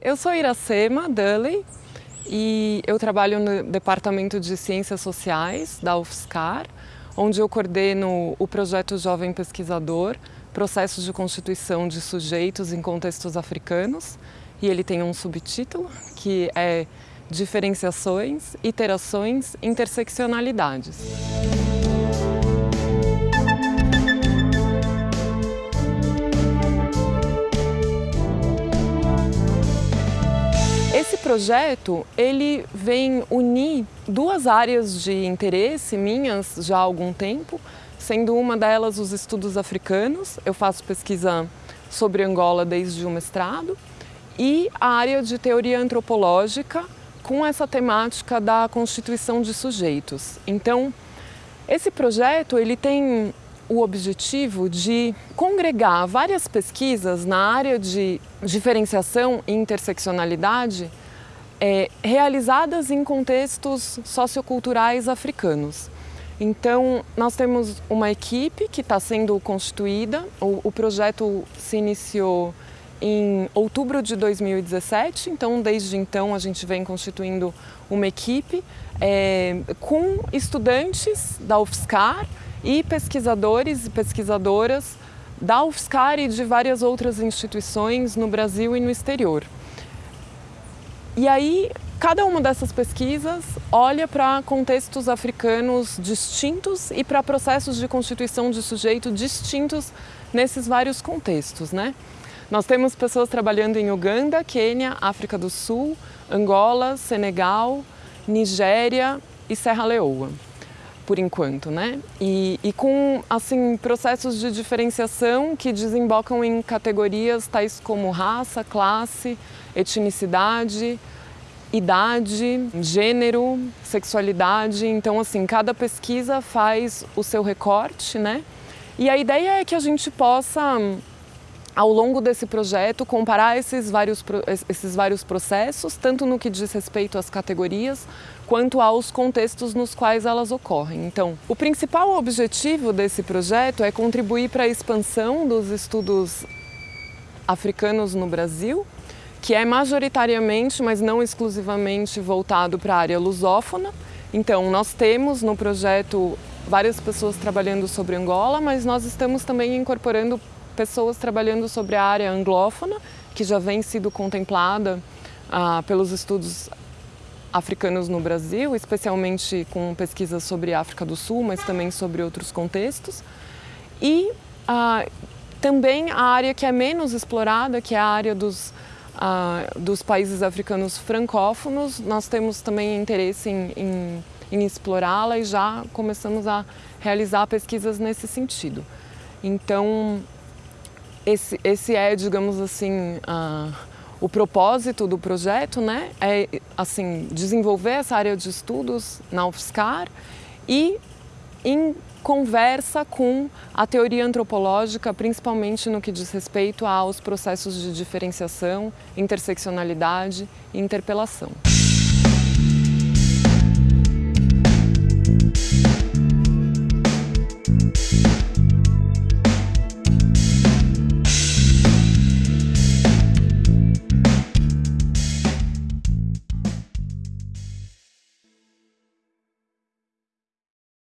Eu sou Iracema Dulley e eu trabalho no Departamento de Ciências Sociais da UFSCar, onde eu coordeno o projeto Jovem Pesquisador, Processos de Constituição de Sujeitos em Contextos Africanos, e ele tem um subtítulo que é Diferenciações, Iterações, Interseccionalidades. Projeto ele vem unir duas áreas de interesse minhas já há algum tempo, sendo uma delas os estudos africanos, eu faço pesquisa sobre Angola desde o mestrado, e a área de teoria antropológica com essa temática da constituição de sujeitos. Então, esse projeto ele tem o objetivo de congregar várias pesquisas na área de diferenciação e interseccionalidade é, realizadas em contextos socioculturais africanos. Então, nós temos uma equipe que está sendo constituída, o, o, projeto se iniciou em outubro de 2017, então desde então a gente vem constituindo uma equipe é, com estudantes da UFSCar e pesquisadores e pesquisadoras da UFSCar e de várias outras instituições no Brasil e no exterior. E aí, cada uma dessas pesquisas olha para contextos africanos distintos e para processos de constituição de sujeito distintos nesses vários contextos, né? Nós temos pessoas trabalhando em Uganda, Quênia, África do Sul, Angola, Senegal, Nigéria e Serra Leoa, por enquanto, né? E, e com, assim, processos de diferenciação que desembocam em categorias tais como raça, classe, etnicidade, idade, gênero, sexualidade. Então, assim, cada pesquisa faz o seu recorte, né? E a ideia é que a gente possa, ao longo desse projeto, comparar esses vários, esses vários processos, tanto no que diz respeito às categorias, quanto aos contextos nos quais elas ocorrem. Então, o principal objetivo desse projeto é contribuir para a expansão dos estudos africanos no Brasil, que é majoritariamente, mas não exclusivamente, voltado para a área lusófona. Então, nós temos no projeto várias pessoas trabalhando sobre Angola, mas nós estamos também incorporando pessoas trabalhando sobre a área anglófona, que já vem sido contemplada ah, pelos estudos africanos no Brasil, especialmente com pesquisas sobre África do Sul, mas também sobre outros contextos. E ah, também a área que é menos explorada, que é a área dos ah, dos países africanos francófonos, nós temos também interesse em, em, em explorá-la e já começamos a realizar pesquisas nesse sentido. Então, esse, esse é, digamos assim, ah, o propósito do projeto, né? É, assim, desenvolver essa área de estudos na UFSCar e em conversa com a teoria antropológica, principalmente no que diz respeito aos processos de diferenciação, interseccionalidade e interpelação.